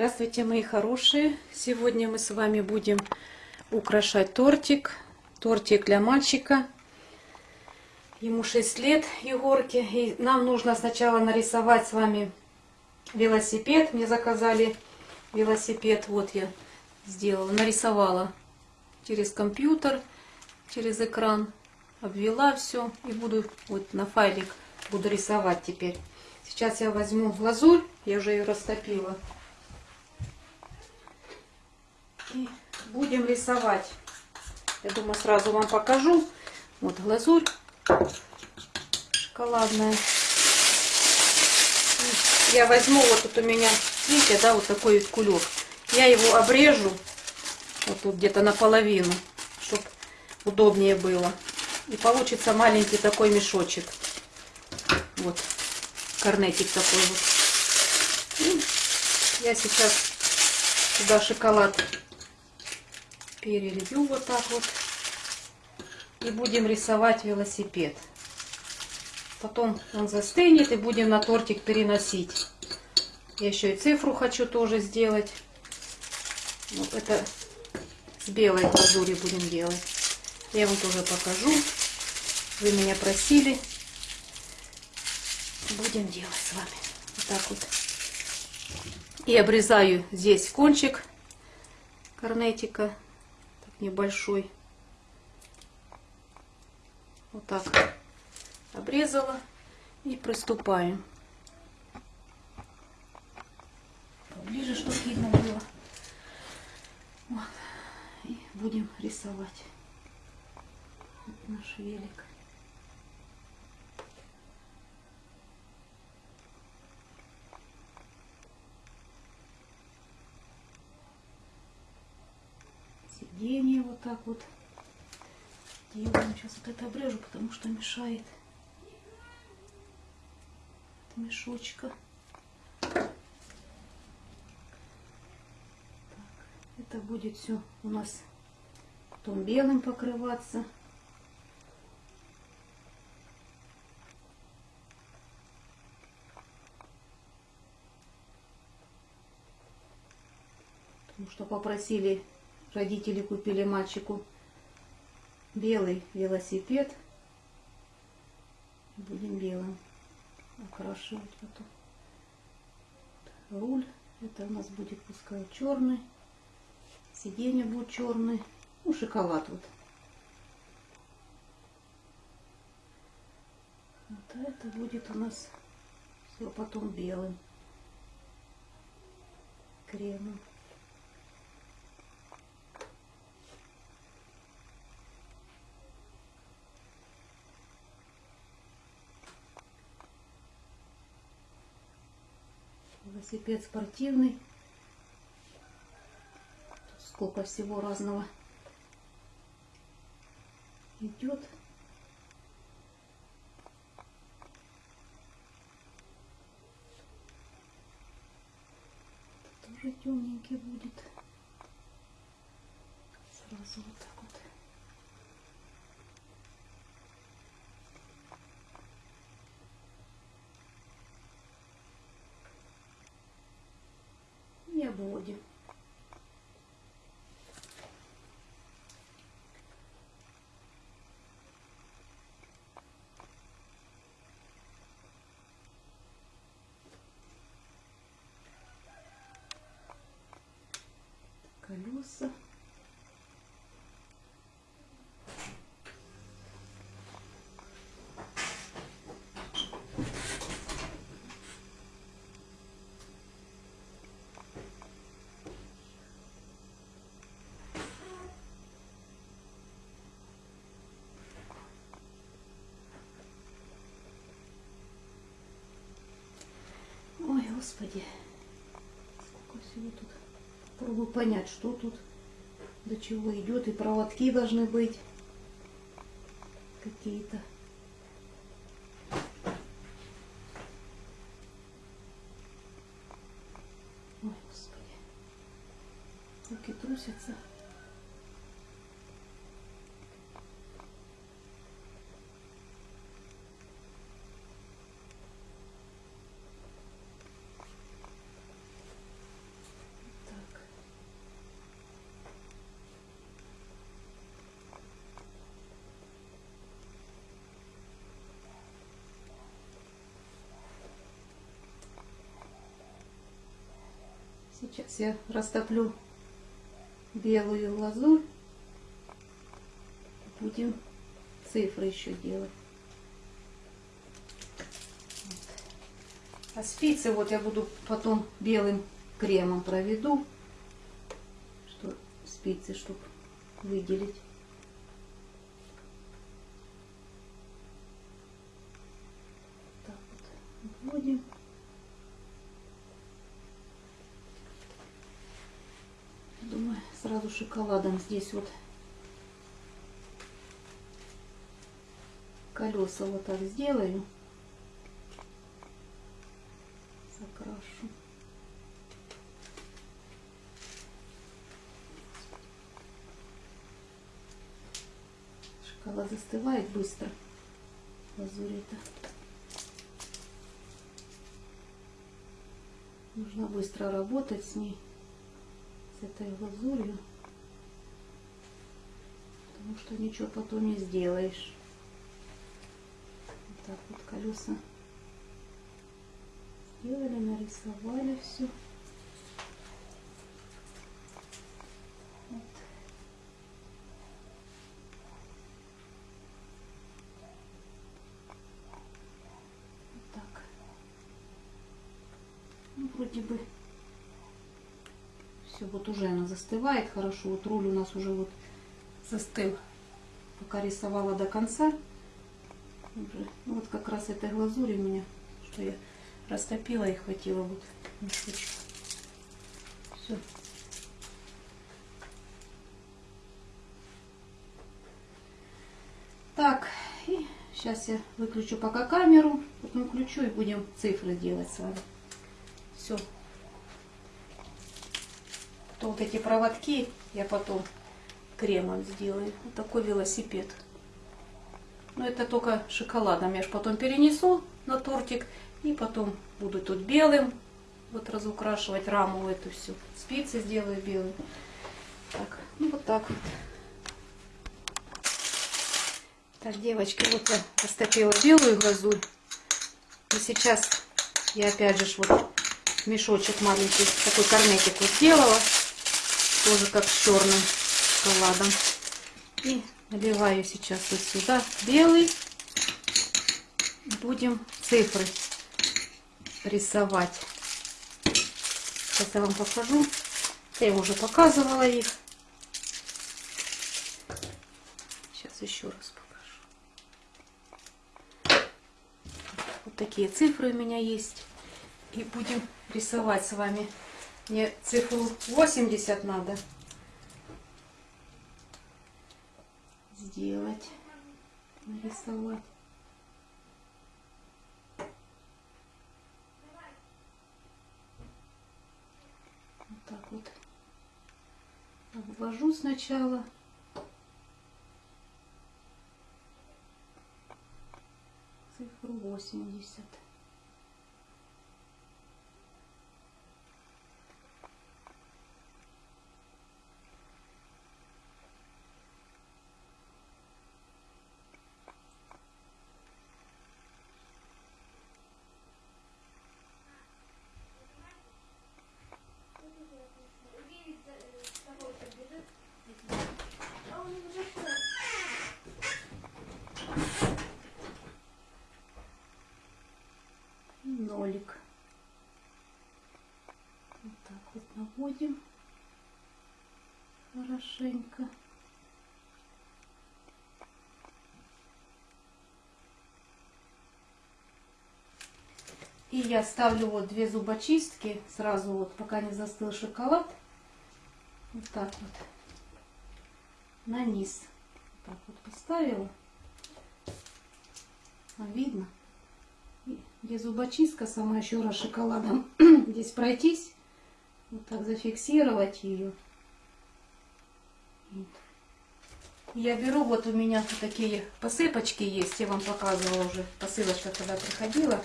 Здравствуйте, мои хорошие! Сегодня мы с вами будем украшать тортик. Тортик для мальчика. Ему 6 лет, Егорке. И нам нужно сначала нарисовать с вами велосипед. Мне заказали велосипед. Вот я сделала, нарисовала через компьютер, через экран. Обвела все и буду вот на файлик буду рисовать теперь. Сейчас я возьму глазурь, я уже ее растопила. И будем рисовать. Я думаю, сразу вам покажу. Вот глазурь шоколадная. И я возьму, вот тут у меня, видите, да, вот такой вот кулек. Я его обрежу, вот тут где-то наполовину, чтобы удобнее было. И получится маленький такой мешочек. Вот, корнетик такой вот. И я сейчас сюда шоколад перелью вот так вот. И будем рисовать велосипед. Потом он застынет и будем на тортик переносить. Я еще и цифру хочу тоже сделать. Вот это с белой глазури будем делать. Я вам тоже покажу. Вы меня просили. Будем делать с вами. Вот так вот. И обрезаю здесь кончик корнетика небольшой. Вот так обрезала и приступаем. Поближе, чтобы видно было. Вот. И будем рисовать наш велик. сиденье так вот делаем. Сейчас вот это обрежу, потому что мешает от мешочка. Так, это будет все у нас потом белым покрываться. Потому что попросили Родители купили мальчику белый велосипед. Будем белым окрашивать потом. Руль. Это у нас будет пускай черный. Сиденье будет черный. Ну, шоколад вот. Вот это будет у нас все потом белым кремом. Велосипед спортивный. Тут сколько всего разного идет. тоже темненький будет. Сразу вот так вот. Обводим. колеса. Господи, сколько всего тут. Попробую понять, что тут, до чего идет. И проводки должны быть какие-то. Ой, Господи. Руки трусятся. Сейчас я растоплю белую глазурь. Будем цифры еще делать. А спицы вот я буду потом белым кремом проведу, что спицы, чтобы выделить. Так вот вводим. Думаю, сразу шоколадом здесь вот колеса вот так сделаю. Закрашу. Шоколад застывает быстро. Лазурь это. Нужно быстро работать с ней, с этой глазурью, потому что ничего потом не сделаешь. Вот так вот колеса сделали, нарисовали все. Вот. Так. Ну, вроде бы все, вот уже она застывает хорошо. Вот руль у нас уже вот застыл. Пока рисовала до конца. Ну, вот как раз этой глазури у меня, что я растопила и хватило вот мешочек. Все. Так, и сейчас я выключу пока камеру, потом включу и будем цифры делать с вами. Все. То вот эти проводки я потом кремом сделаю. Вот такой велосипед. Но это только шоколадом. Я же потом перенесу на тортик. И потом буду тут белым вот разукрашивать раму эту всю. Спицы сделаю белые. Так, ну вот так вот. Так, девочки, вот я растопила белую глазурь. И сейчас я опять же вот мешочек маленький, такой корнетик вот сделала. Тоже как с черным шоколадом. И наливаю сейчас вот сюда белый. Будем цифры рисовать. Сейчас я вам покажу. Я уже показывала их. Сейчас еще раз покажу. Вот такие цифры у меня есть. И будем рисовать с вами. Мне цифру 80 надо сделать, нарисовать. Вот так вот обвожу сначала. Цифру 80. нолик. Вот так вот наводим хорошенько. И я ставлю вот две зубочистки сразу вот, пока не застыл шоколад. Вот так вот. На низ. Вот так вот поставила. А видно? где зубочистка сама еще раз шоколадом здесь пройтись, вот так зафиксировать ее. Вот. Я беру, вот у меня такие посыпочки есть, я вам показывала уже, посылочка когда приходила.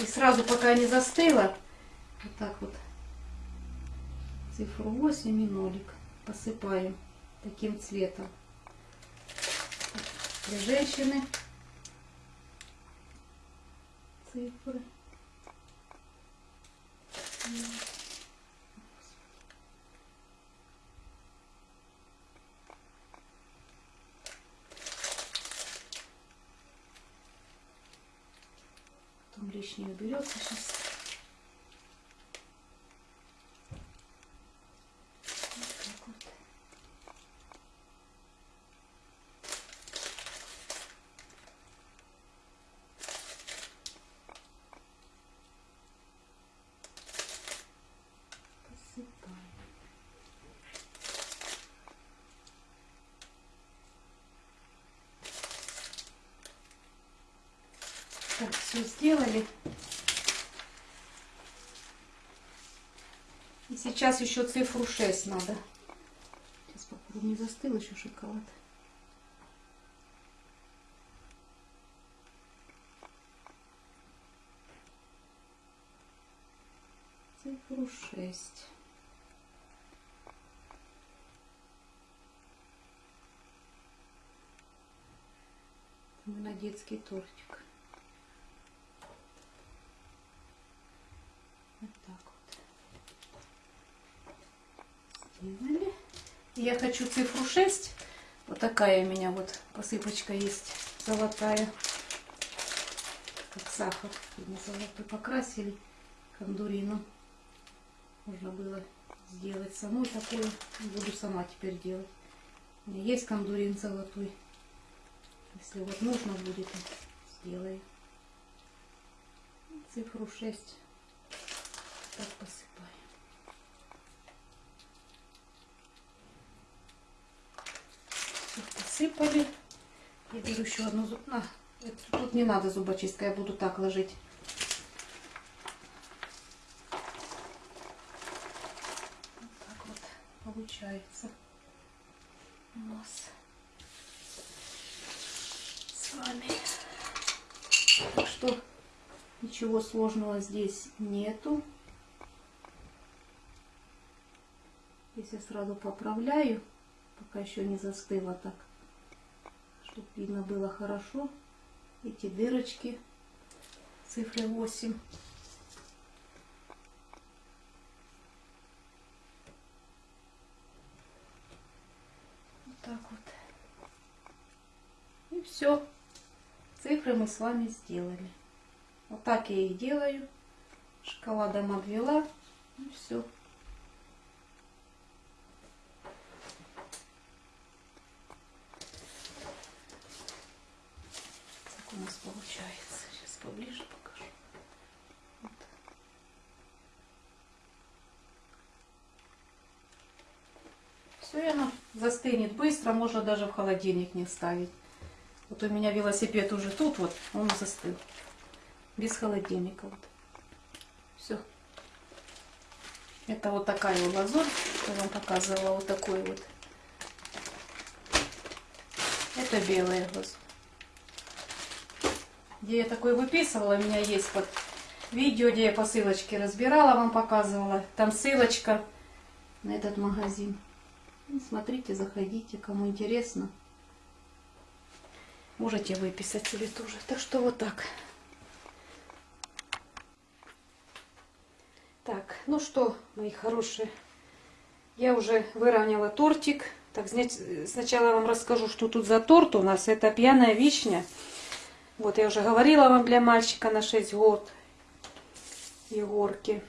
И сразу, пока не застыла, вот так вот цифру 8 и нолик посыпаю таким цветом. Для женщины цифры. Лишнее уберется сейчас. Вот так вот. Посыпаем. Так, все сделали. И сейчас еще цифру 6 надо. Сейчас попробую, не застыл еще шоколад. Цифру 6. Мы на детский тортик. Вот так вот. Сделали. Я хочу цифру 6. Вот такая у меня вот посыпочка есть золотая. Как сахар. Видно, золотой покрасили кондурину. Можно было сделать самой такое. Буду сама теперь делать. У меня есть кондурин золотой. Если вот нужно будет, сделаю. Цифру 6 так посыпаем. Все посыпали. Я беру еще одну зуб... а, тут не надо зубочистка, я буду так ложить. Вот так вот получается у нас с вами. Так что ничего сложного здесь нету. Здесь я сразу поправляю, пока еще не застыло так, чтобы видно было хорошо. Эти дырочки цифры 8. Вот так вот. И все. Цифры мы с вами сделали. Вот так я их делаю. Шоколадом обвела. И все. Так у нас получается. Сейчас поближе покажу. Вот. Все, оно застынет быстро. Можно даже в холодильник не ставить. Вот у меня велосипед уже тут, вот он застыл. Без холодильника. Вот. Все. Это вот такая вот лазурь, я вам показывала, вот такой вот. Это белая глазурь. Где я такой выписывала, у меня есть под видео, где я посылочки разбирала, вам показывала. Там ссылочка на этот магазин. Смотрите, заходите, кому интересно. Можете выписать себе тоже. Так что вот так. Так, ну что, мои хорошие, я уже выровняла тортик. Так, сначала вам расскажу, что тут за торт у нас. Это пьяная вишня. Вот, я уже говорила вам для мальчика на 6 год. Егорки.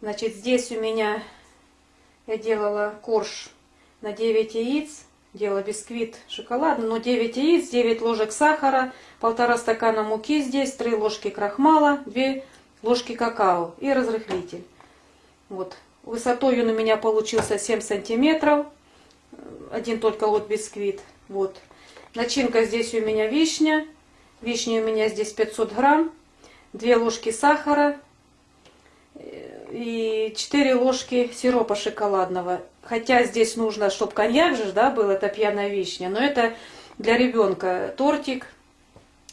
Значит, здесь у меня я делала корж на 9 яиц. Делала бисквит шоколадный, но 9 яиц, 9 ложек сахара, полтора стакана муки здесь, 3 ложки крахмала, 2 ложки какао и разрыхлитель. Вот. Высотой он у меня получился 7 сантиметров. Один только вот бисквит. Вот. Начинка здесь у меня вишня. Вишня у меня здесь 500 грамм. 2 ложки сахара. И 4 ложки сиропа шоколадного. Хотя здесь нужно, чтобы коньяк же да, был, это пьяная вишня. Но это для ребенка тортик.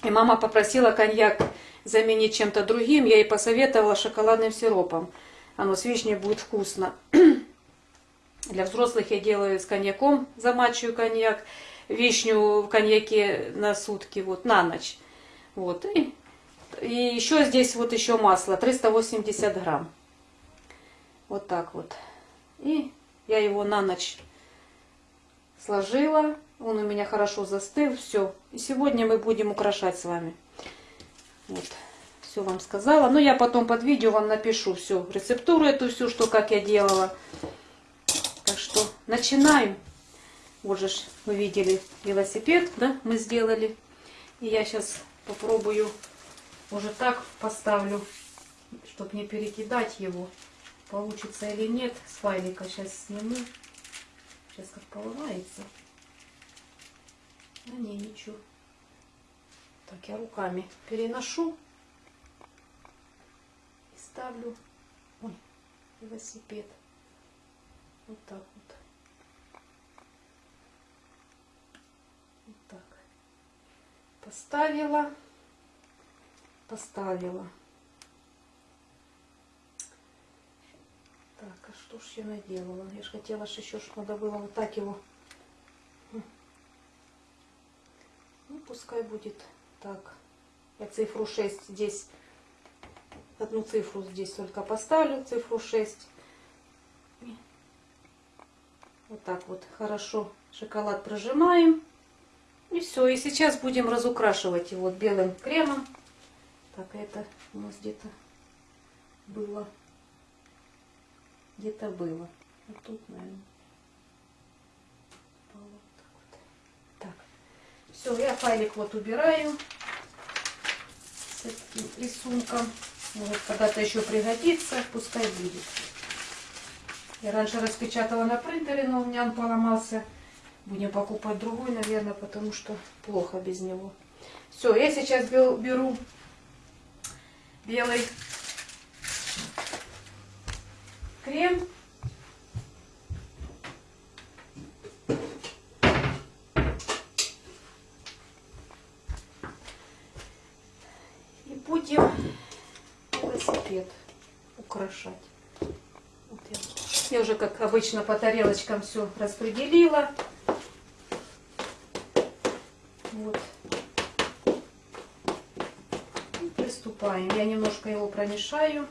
И мама попросила коньяк заменить чем-то другим. Я ей посоветовала шоколадным сиропом. Оно с вишней будет вкусно. Для взрослых я делаю с коньяком, замачиваю коньяк. Вишню в коньяке на сутки, вот, на ночь. Вот. И, и еще здесь вот еще масло, 380 грамм. Вот так вот. И я его на ночь сложила. Он у меня хорошо застыл. Все. И сегодня мы будем украшать с вами. Вот, все вам сказала. Но я потом под видео вам напишу всю рецептуру эту всю, что как я делала. Так что начинаем. Вот же вы видели велосипед, да, мы сделали. И я сейчас попробую уже так поставлю, чтобы не перекидать его. Получится или нет. С файлика сейчас сниму. Сейчас как поломается. А не, ничего. Так, я руками переношу и ставлю ой, велосипед. Вот так вот. Вот так. Поставила. Поставила. Так, а что ж я наделала? Я же хотела, что еще ж надо было вот так его. Ну, пускай будет так. Я цифру 6 здесь, одну цифру здесь только поставлю, цифру 6. Вот так вот хорошо шоколад прожимаем. И все. И сейчас будем разукрашивать его белым кремом. Так, это у нас где-то было. Где-то было. Вот тут, наверное. Вот так вот. Так. Все, я файлик вот убираю с этим рисунком. Может, когда-то еще пригодится, пускай будет. Я раньше распечатала на принтере, но у меня он поломался. Будем покупать другой, наверное, потому что плохо без него. Все, я сейчас беру белый крем. И будем велосипед украшать. Вот я, я уже, как обычно, по тарелочкам все распределила. Вот. И приступаем. Я немножко его промешаю.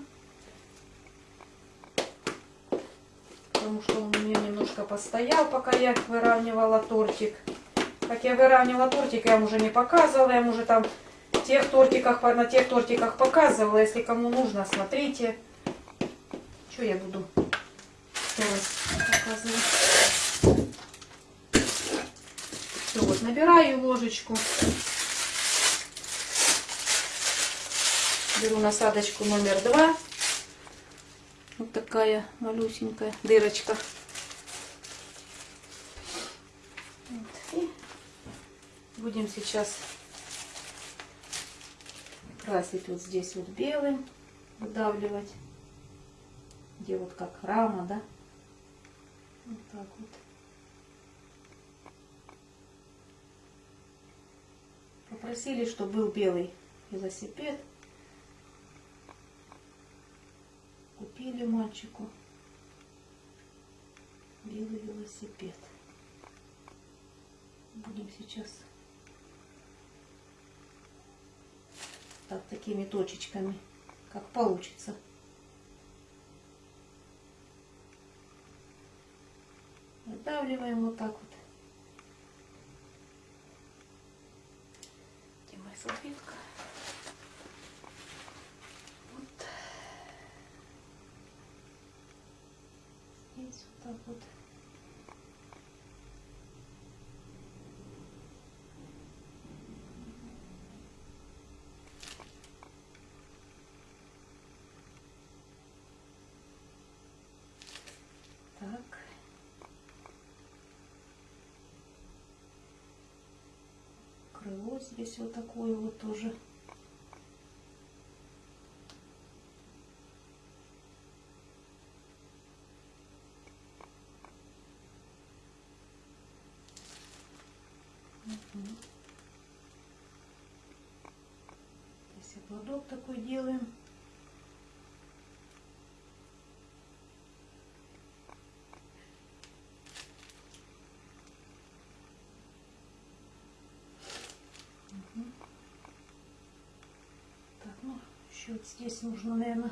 Потому что он у меня немножко постоял, пока я выравнивала тортик. Как я выравнивала тортик, я вам уже не показывала, я вам уже там тех тортиках, на тех тортиках показывала. Если кому нужно, смотрите. Что я буду показывать? Все, вот набираю ложечку. Беру насадочку номер два. Вот такая малюсенькая дырочка. И будем сейчас красить вот здесь вот белым, выдавливать, где вот как рама, да? Вот так вот. Попросили, чтобы был белый велосипед. Купили мальчику белый велосипед. Будем сейчас так такими точечками, как получится. Выдавливаем вот так вот. Где моя салфетка? здесь вот так. Крыло здесь вот такое вот тоже. Здесь ободок такой делаем. Так, ну, еще вот здесь нужно, наверное,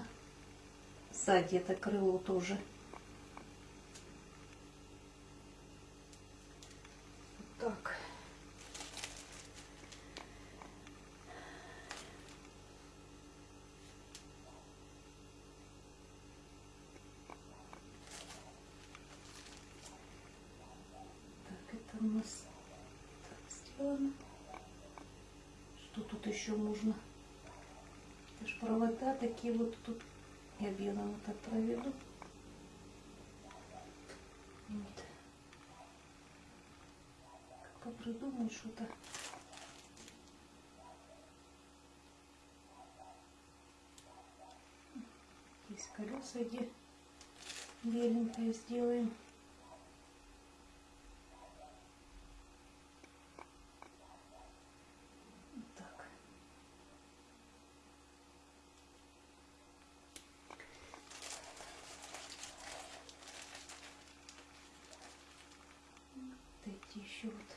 сзади это крыло тоже. Так. нас так сделано. Что тут еще можно? Это ж провода такие вот тут. Я белым вот так проведу. Вот. Как придумаю что-то. Здесь колеса где беленькое сделаем. Вот так. Вот эти еще вот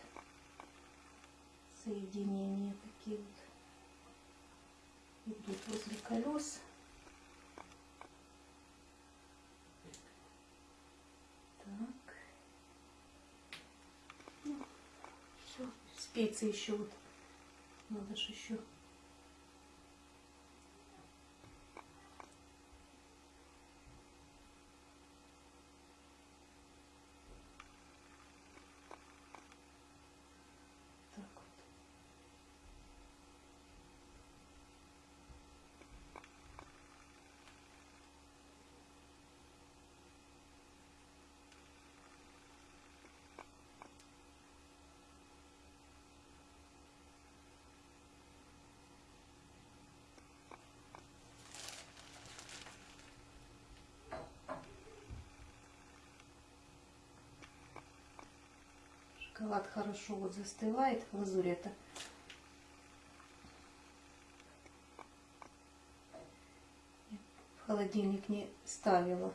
соединения такие вот идут возле колес. Так. все, специи еще вот. Надо же еще. Шоколад хорошо вот застывает, глазурь это. В холодильник не ставила.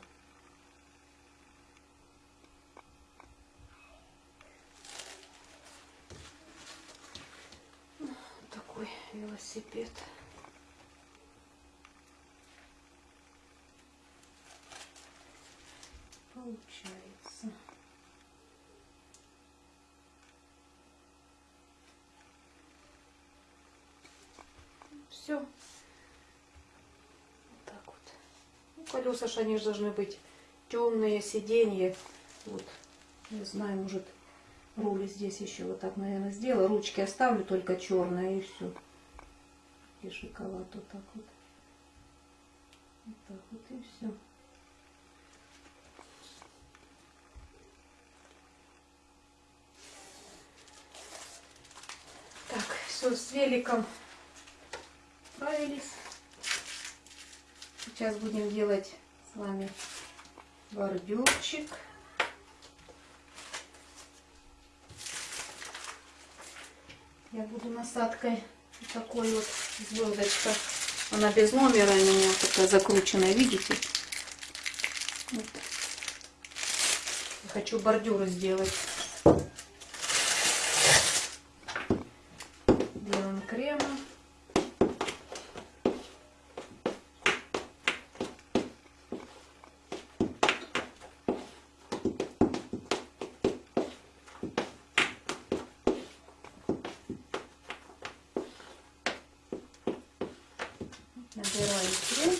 Такой велосипед. Получается. Все. Вот так вот. Ну, колеса ж они же должны быть темные, сиденья. Вот. Не знаю, может, руль здесь еще вот так, наверное, сделаю. Ручки оставлю только черные и все. И шоколад вот так вот. Вот так вот и все. Так, все, с великом справились. Сейчас будем делать с вами бордюрчик. Я буду насадкой вот такой вот звездочка. Она без номера у меня такая закрученная, видите? Вот. Я хочу бордюры сделать. Делаем кремом. Набираю крем.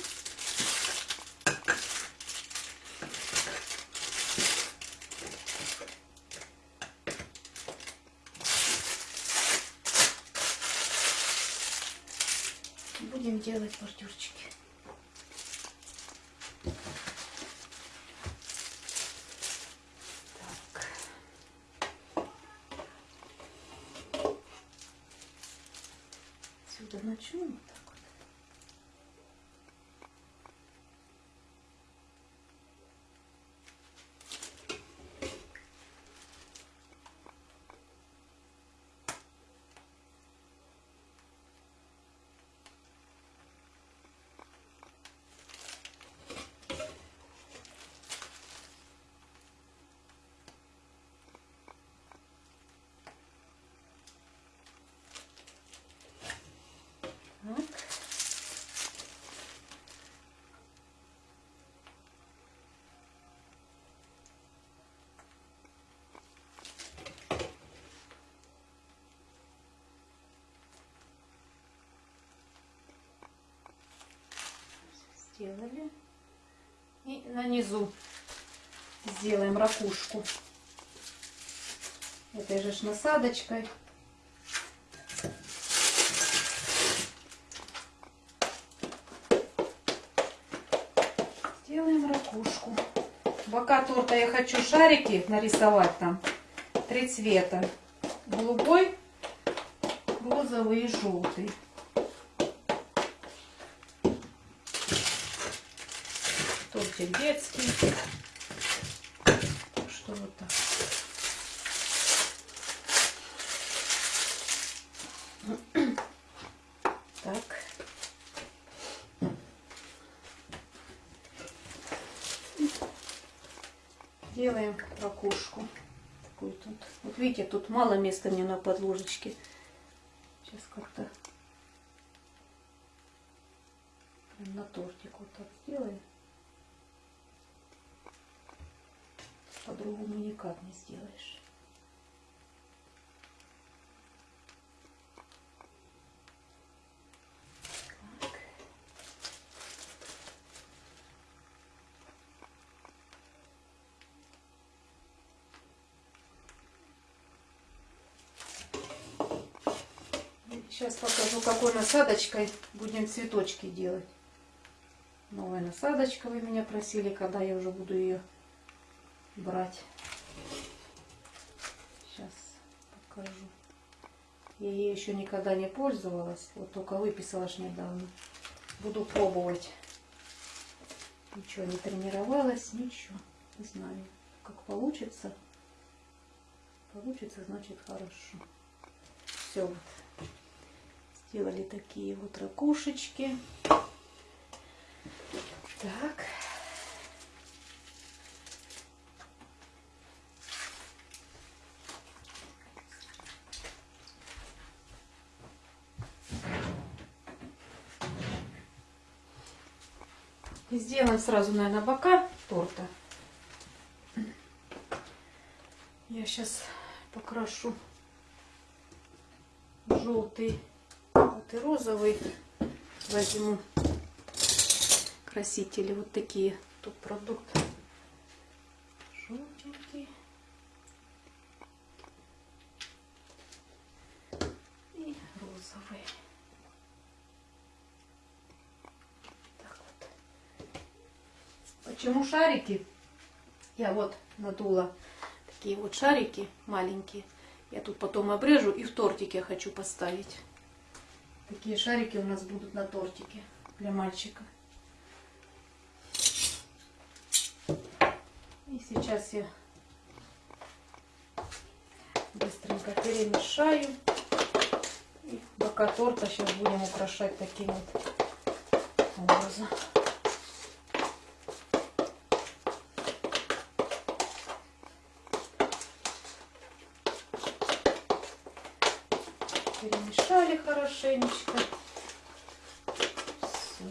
Будем делать бордюрчики. Так. Отсюда начну вот так вот. Так. Сделали. И на низу сделаем ракушку. этой же насадочкой. Делаем ракушку. Бока торта я хочу шарики нарисовать там. Три цвета. Голубой, розовый и желтый. Тортик детский. Что вот так. Так. Делаем ракушку. Такую тут. Вот видите, тут мало места мне на подложечке. Сейчас как-то прям на тортик вот так сделаем. По-другому никак не сделаешь. Сейчас покажу, какой насадочкой будем цветочки делать. Новая насадочка вы меня просили, когда я уже буду ее брать. Сейчас покажу. Я ей еще никогда не пользовалась. Вот только выписала ж недавно. Буду пробовать. Ничего не тренировалась, ничего. Не знаю, как получится. Получится, значит хорошо. Все вот. Сделали такие вот ракушечки. Так. И сделаем сразу, наверное, бока торта. Я сейчас покрашу желтый, вот и розовый. Возьму красители вот такие. Тут продукт желтенький. И розовый. Так вот. Почему шарики? Я вот надула такие вот шарики маленькие. Я тут потом обрежу и в тортик я хочу поставить. Такие шарики у нас будут на тортике для мальчика. И сейчас я быстренько перемешаю. И бока торта сейчас будем украшать таким вот образом. Хорошенечко. Все.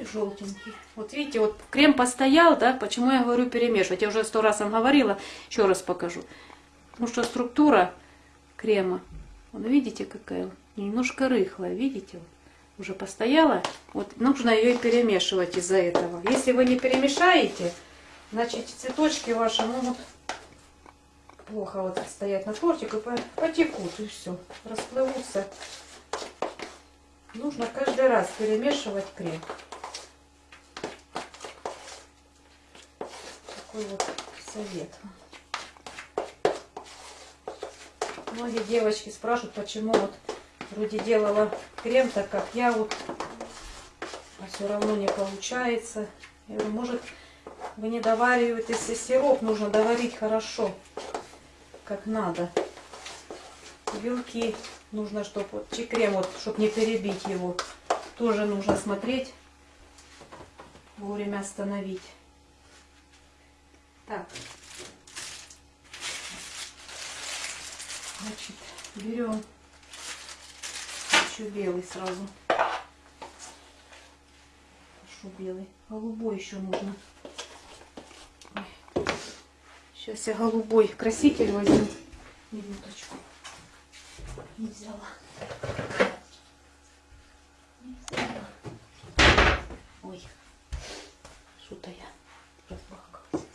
И желтенький. Вот видите, вот крем постоял, да? Почему я говорю перемешивать? Я уже сто раз вам говорила, еще раз покажу. Потому что структура крема, вон видите какая? Немножко рыхлая, видите? Уже постояла. Вот нужно ее и перемешивать из-за этого. Если вы не перемешаете, значит цветочки ваши могут плохо вот стоять на тортик и потекут и все, расплывутся. Нужно каждый раз перемешивать крем. Такой вот совет. Многие девочки спрашивают, почему вот вроде делала крем, так как я вот, а все равно не получается. Может вы не довариваете, сироп нужно доварить хорошо, как надо. Белки нужно, чтобы вот крем, вот, чтобы не перебить его, тоже нужно смотреть, вовремя остановить. Так. Значит, берем еще белый сразу. Хорошо белый. Голубой еще нужно. Сейчас я голубой краситель возьму. Минуточку. Не взяла. Не взяла. Ой, что-то я разбахкалась.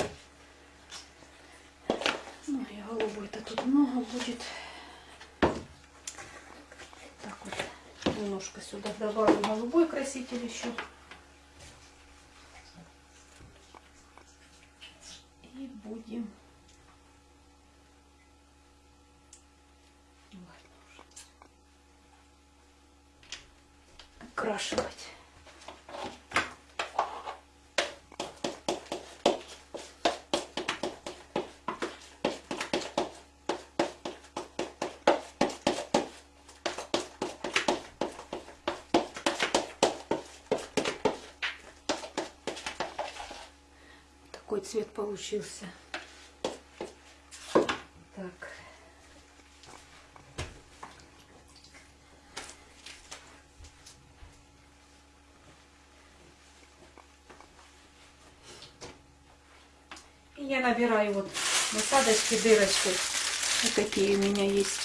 Ну, а я голубой-то тут много будет. Так вот, немножко сюда добавлю голубой краситель еще. Цвет получился. Так. И я набираю вот насадочки дырочкой. Вот такие у меня есть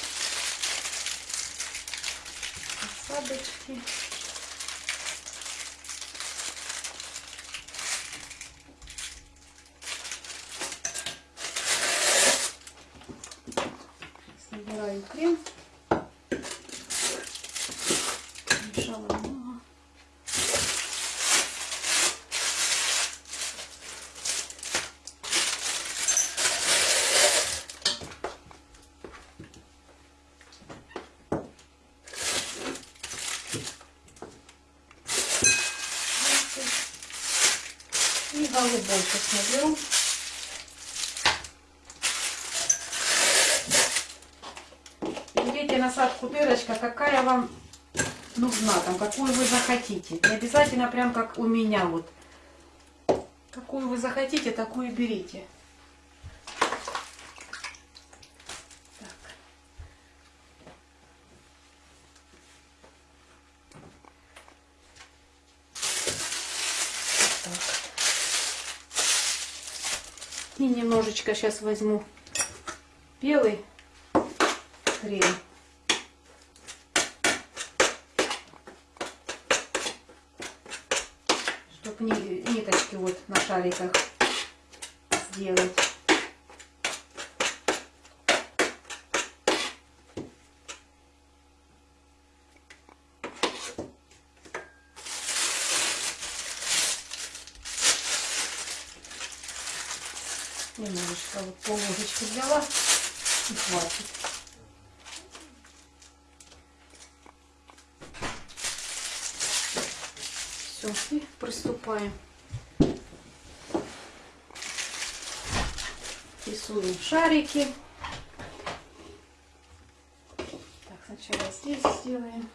насадочки. Набираю крем. Мешала много. И голубой наберу. Берите насадку дырочка, какая вам нужна, там, какую вы захотите. Не обязательно прям как у меня вот. Какую вы захотите, такую берите. Так. Так. И немножечко сейчас возьму белый крем. Чтобы ниточки вот на шариках сделать. Немножечко вот пол ложечки взяла и хватит. Все, и приступаем. Рисуем шарики. Так, сначала здесь сделаем.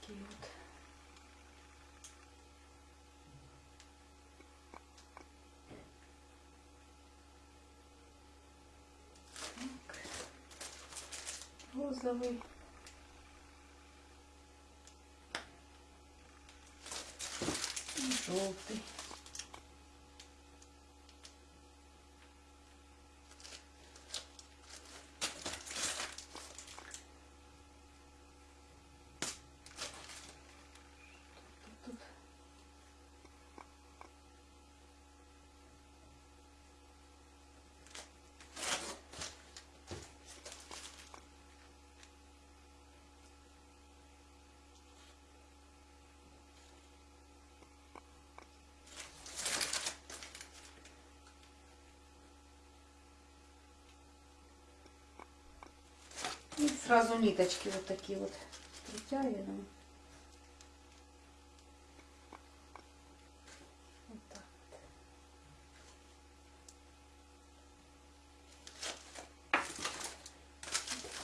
Такие вот. Так. Розовый. И желтый. Тут И сразу ниточки вот такие вот притягиваем.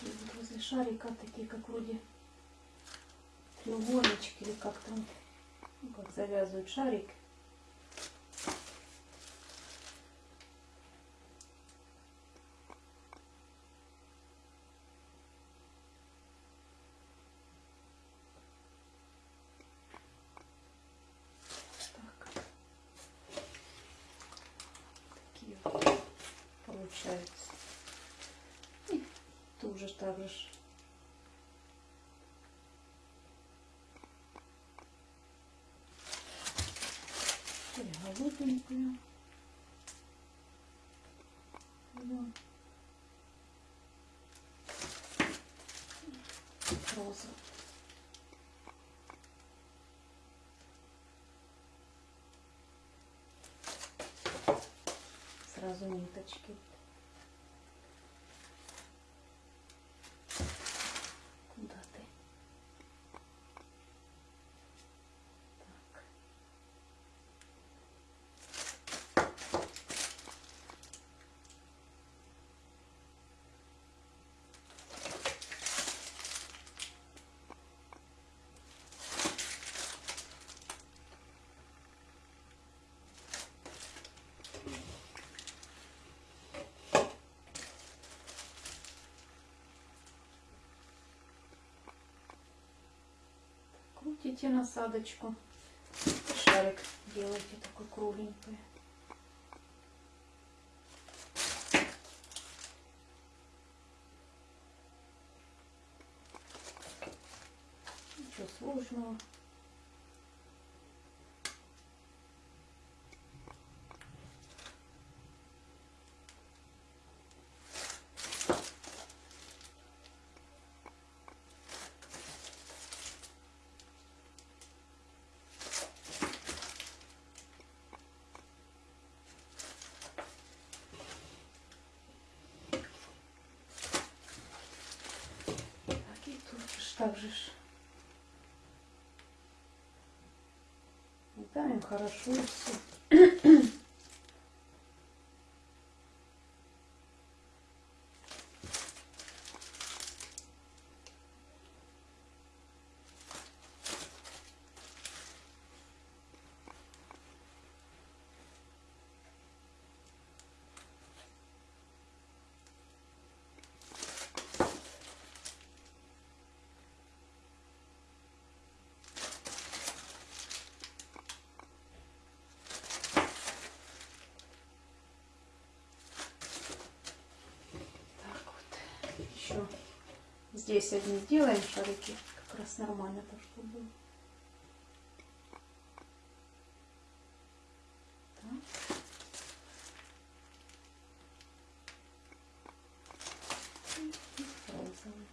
Вот возле шарика такие, как вроде треугольнички или как там, ну, как завязывают шарик. Так. Такие вот получаются. И тоже так же. ж. Или голубенькую. Вот. Сразу. Сразу ниточки. Крутите насадочку. Шарик делайте такой кругленький. Ничего сложного. Так, и так же. ж. Даем хорошо и все. Так вот. Еще здесь одни сделаем шарики. Как раз нормально то, что было. Так. И розовый.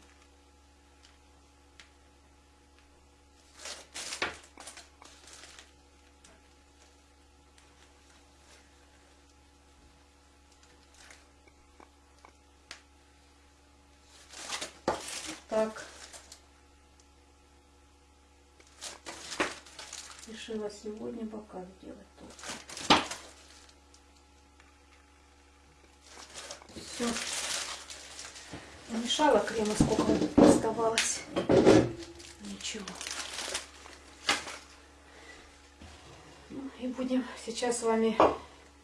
Так. Решила сегодня бока сделать только. Все. Намешала крема, сколько оставалось. Ничего. Ну, и будем сейчас с вами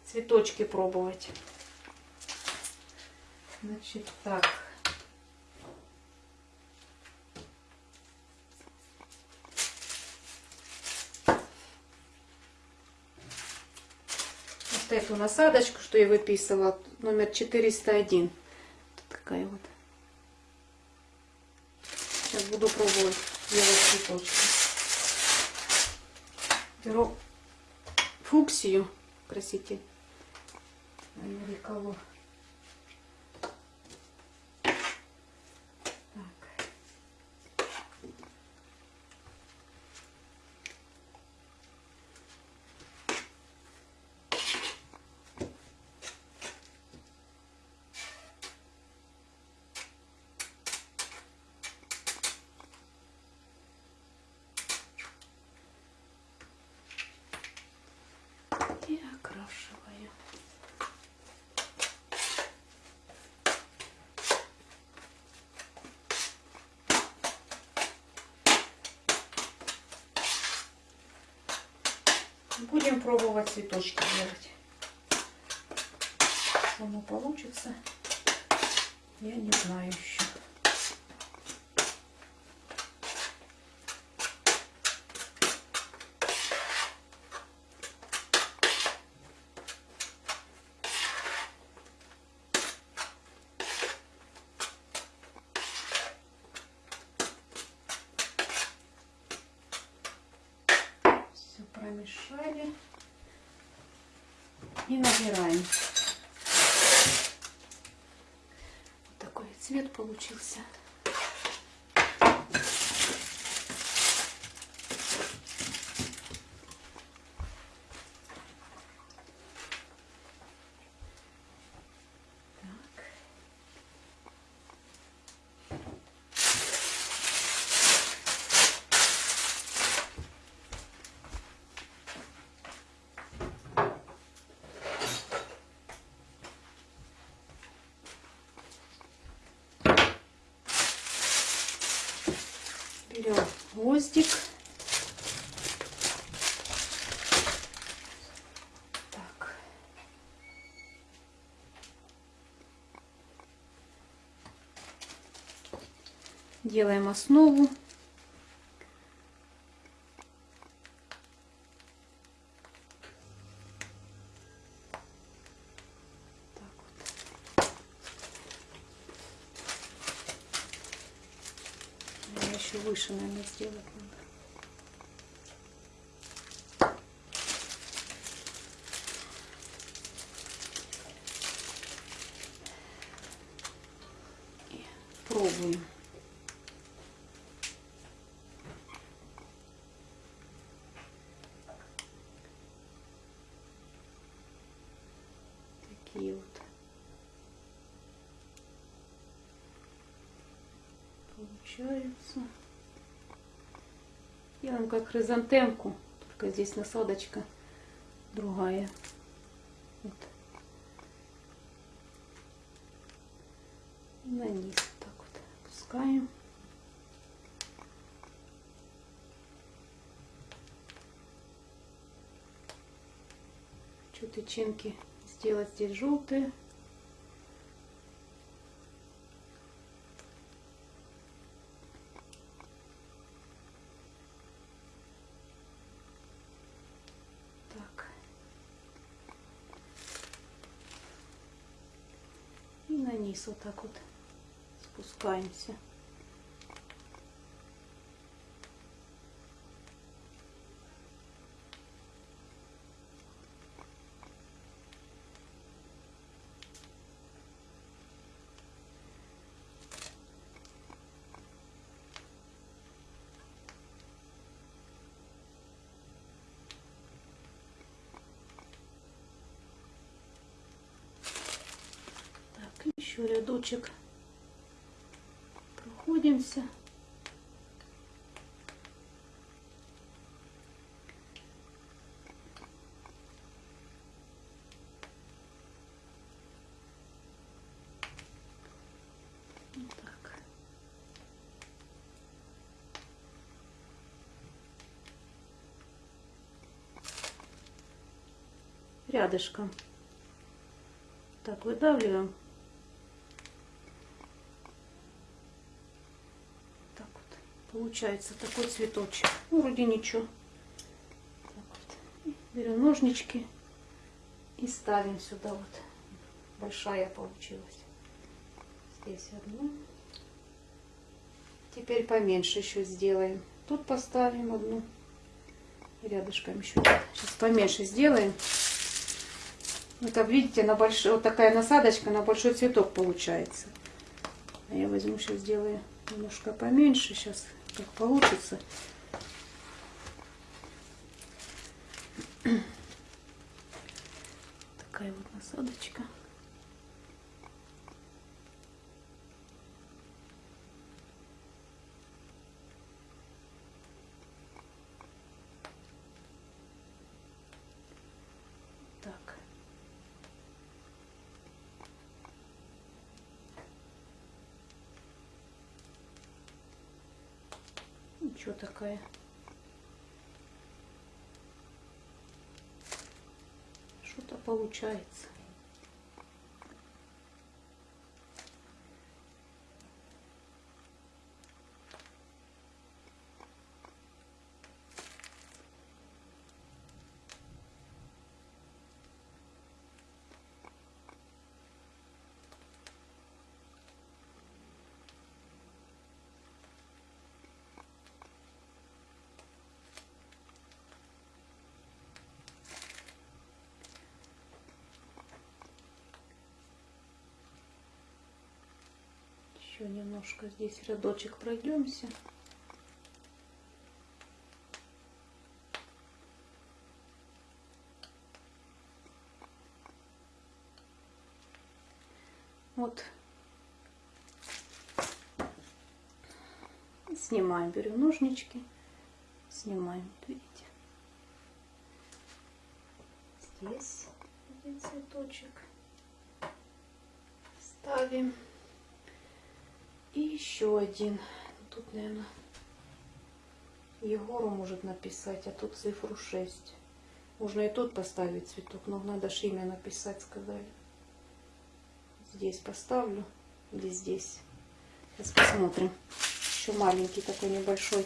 цветочки пробовать. Значит, так. вот эту насадочку, что я выписывала, номер 401. Такая вот. Сейчас буду пробовать делать цветочки. Беру фуксию, краситель. Америколор. Так. И окрашиваю. Будем пробовать цветочки делать. Что оно получится, я не знаю еще. Все промешали и набираем. Вот такой цвет получился. Берем гвоздик. Так. Делаем основу. Еще выше, наверное, сделать надо. И пробуем. Такие вот. Получается. Делаем как хризантемку, только здесь насадочка другая. Вот. На низ так вот опускаем. Хочу тычинки сделать здесь желтые. Так. И на низ вот так вот спускаемся. Так, еще рядочек проходимся. Рядышком. Так, выдавливаем. Так вот. Получается такой цветочек. Ну, вроде ничего. Так вот. Берем ножнички и ставим сюда вот. Большая получилась. Здесь одну. Теперь поменьше еще сделаем. Тут поставим одну. Рядышком еще. Сейчас поменьше сделаем. Вот как видите, на большой, вот такая насадочка на большой цветок получается. А я возьму сейчас сделаю немножко поменьше. Сейчас как получится. Такая вот насадочка. Так. Ничего такая. Что-то получается. Еще немножко здесь рядочек пройдемся. Вот. Снимаем, берем ножнички, снимаем, видите. Здесь один цветочек ставим. Еще один. Тут, наверное, Егору может написать, а тут цифру 6. Можно и тут поставить цветок, но надо ж имя написать, сказали. Здесь поставлю или здесь. Сейчас посмотрим. Еще маленький такой небольшой.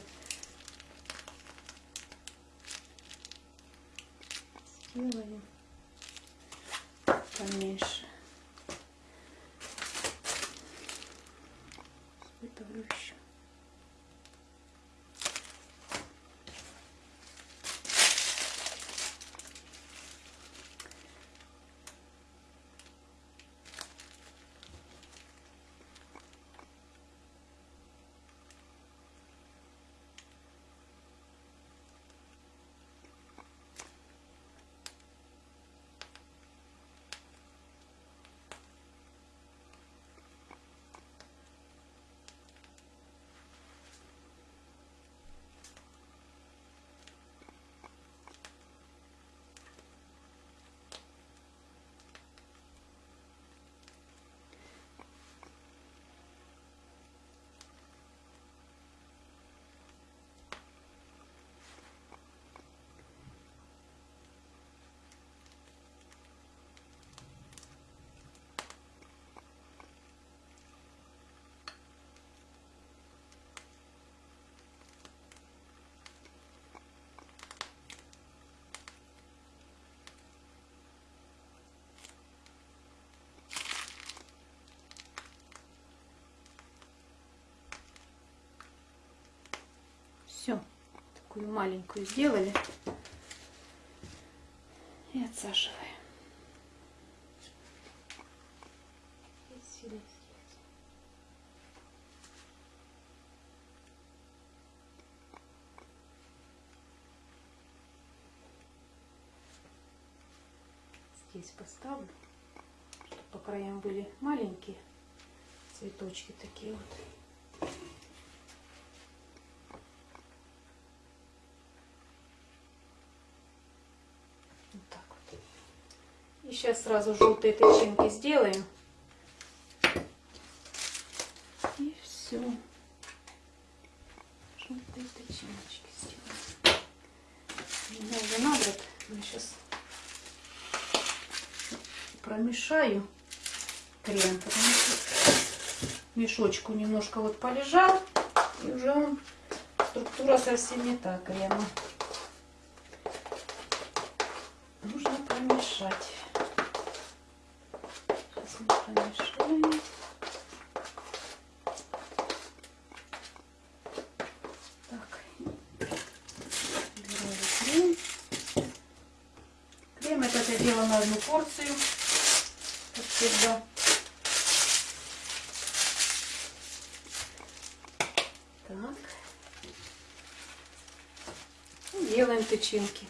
Сделаем поменьше. Выставлю еще. Все, такую маленькую сделали. И отсаживаем. Здесь поставлю, чтобы по краям были маленькие цветочки такие. Вот так вот. И сейчас сразу желтые тычинки сделаем. И все. Желтые тычиночки сделаем. Меня уже набрат. Я сейчас промешаю крем, потому что мешочку немножко вот полежал. И уже он структура совсем не та крема. нужно промешать. Сейчас мы промешаем. Так, убираю крем. Этот я делала на одну порцию, как всегда. Так. И делаем тычинки.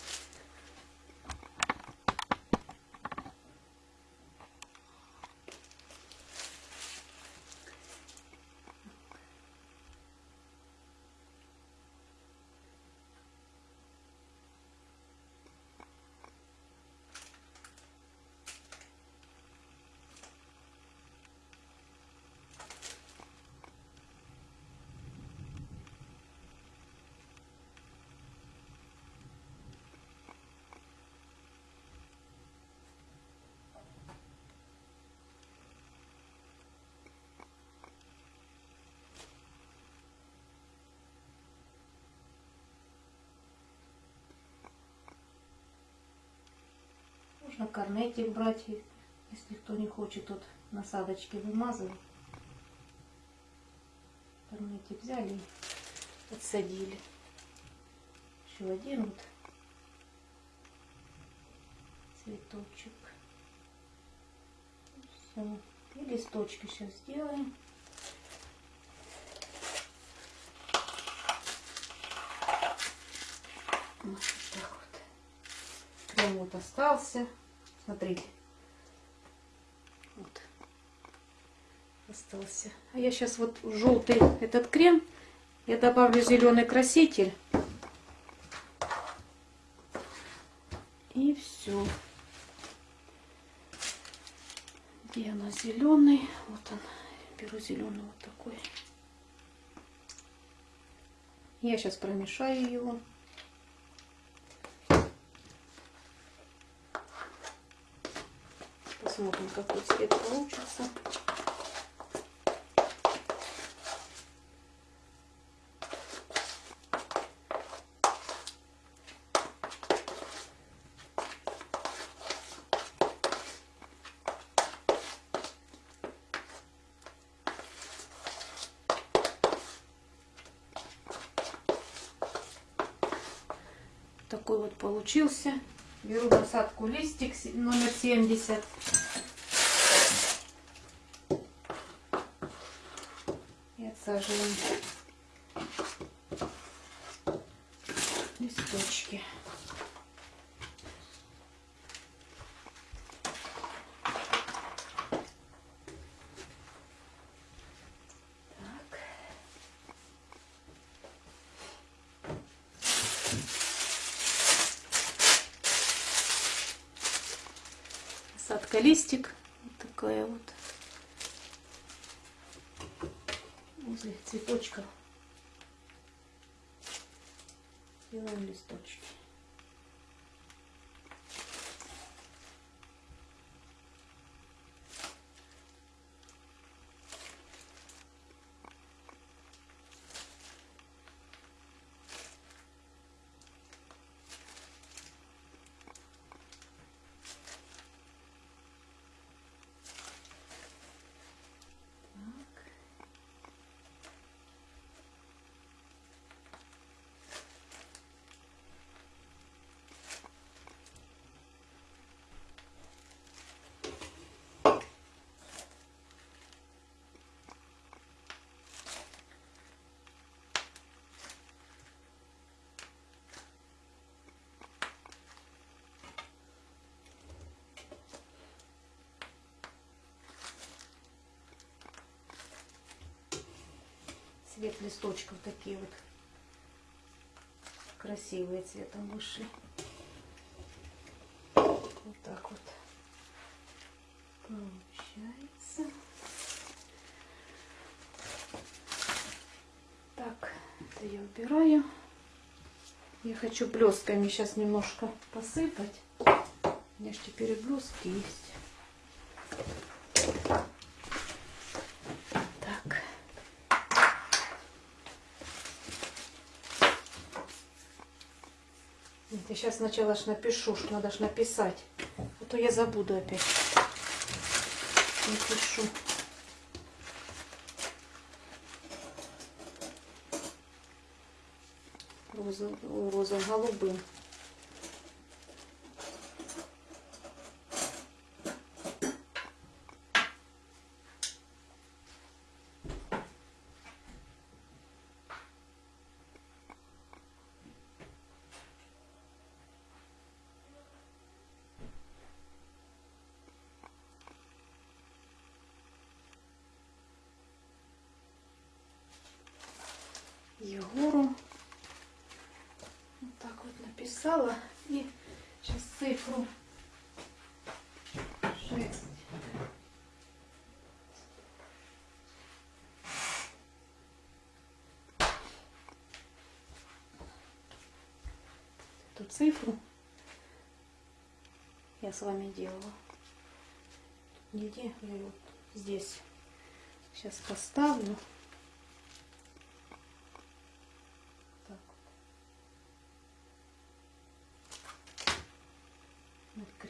Корнетик брать, если кто не хочет, тут насадочки вымазывать. Корнетик взяли и отсадили. Еще один вот цветочек. Все. И листочки сейчас сделаем. Вот так вот. Крем вот остался. Смотрите. Вот. Остался. А я сейчас вот желтый этот крем я добавлю зеленый краситель. И все. Где она зеленый? Вот он. Беру зеленый вот такой. Я сейчас промешаю его. Посмотрим, какой цвет получится. такой вот получился. Беру насадку листик номер 70. И отсаживаем листочки. Насадка листик. Вот такая вот. Возле цветочков. Делаем листочки. Цвет листочков такие вот красивые цветом вышли. Вот так вот получается. Так, это я убираю. Я хочу блестками сейчас немножко посыпать. У меня же теперь и блески есть. Я сейчас сначала ж напишу, что надо ж написать. А то я забуду опять. Напишу. Роза, роза голубым. Егору. Вот так вот написала. И сейчас цифру 6. Эту цифру я с вами делала. Нигде я вот здесь сейчас поставлю.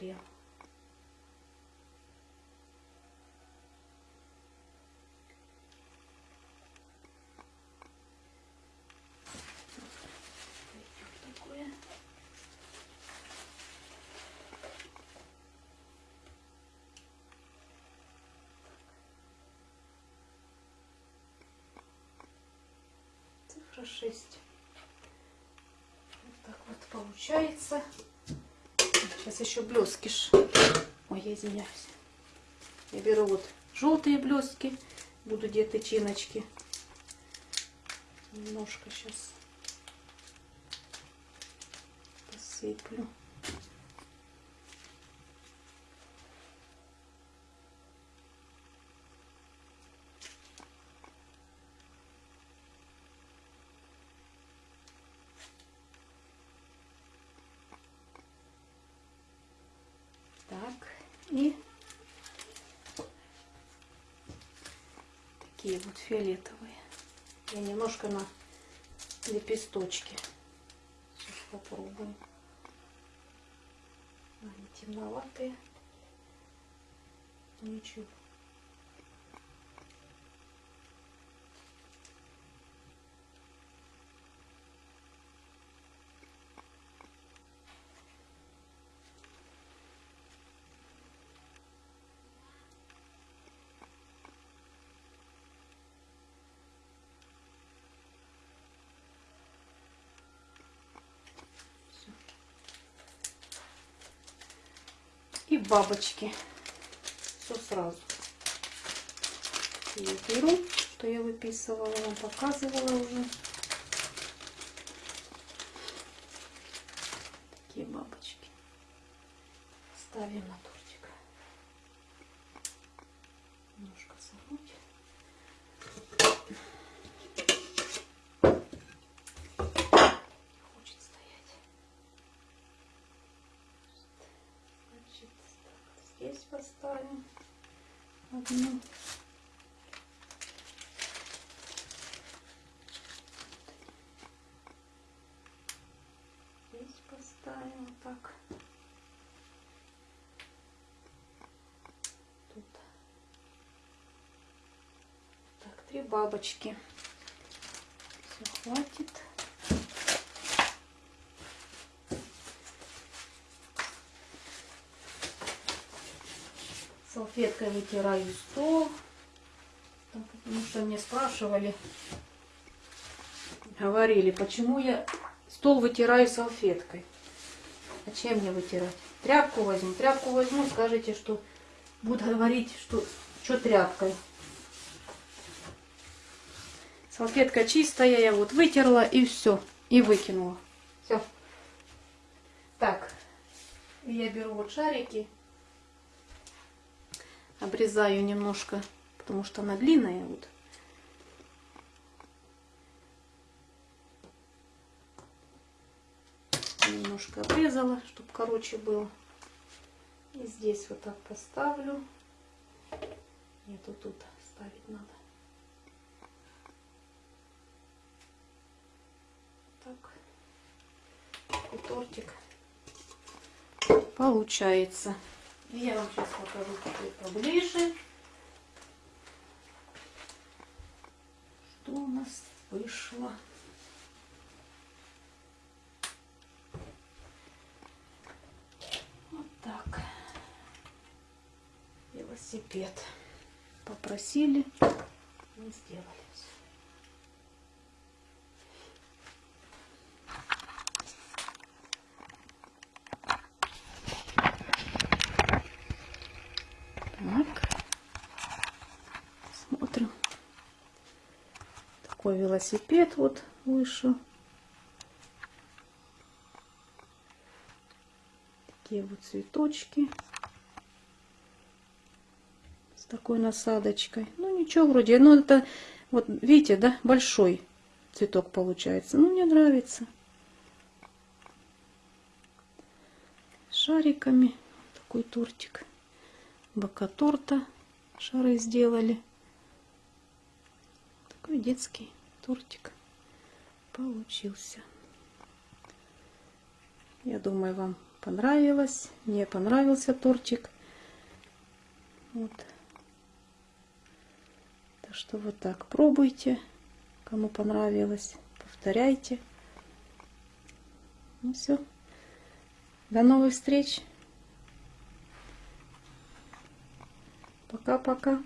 крем. Цифра 6. Вот так вот получается. Сейчас еще блески. Ой, я извиняюсь. Я беру вот желтые блески. Буду где-то тычиночки. Немножко сейчас посыплю. Вот фиолетовые. Я немножко на лепесточки. Сейчас попробуем. Они темноватые. Ничего. И бабочки. Все сразу. Я беру, что я выписывала, вам показывала уже. Такие бабочки. Ставим на тортик. Немножко согнуть. Хочет стоять. Значит, так, здесь поставим одну. Здесь поставим вот так. Тут. Так, три бабочки. Все, хватит. Салфеткой вытираю стол. Потому что мне спрашивали, говорили, почему я стол вытираю салфеткой. А чем мне вытирать? Тряпку возьму. Тряпку возьму, скажите, что будут говорить, что что тряпкой. Салфетка чистая, я вот вытерла и все. И выкинула. Все. Так. Я беру вот шарики. Обрезаю немножко, потому что она длинная. Вот. Немножко обрезала, чтобы короче было. И здесь вот так поставлю. Нету тут ставить надо. Так. Такой тортик получается. Я вам сейчас покажу поближе, что у нас вышло. Вот так. Велосипед. Попросили, мы сделали все. Так. Смотрим. Такой велосипед вот вышел. Такие вот цветочки. С такой насадочкой. Ну ничего вроде. Ну это вот видите, да, большой цветок получается. Ну мне нравится. Шариками. Такой тортик бока торта шары сделали. Такой детский тортик получился. Я думаю, вам понравилось. Мне понравился тортик. Вот. Так что вот так пробуйте. Кому понравилось, повторяйте. Ну все. До новых встреч. Пока-пока.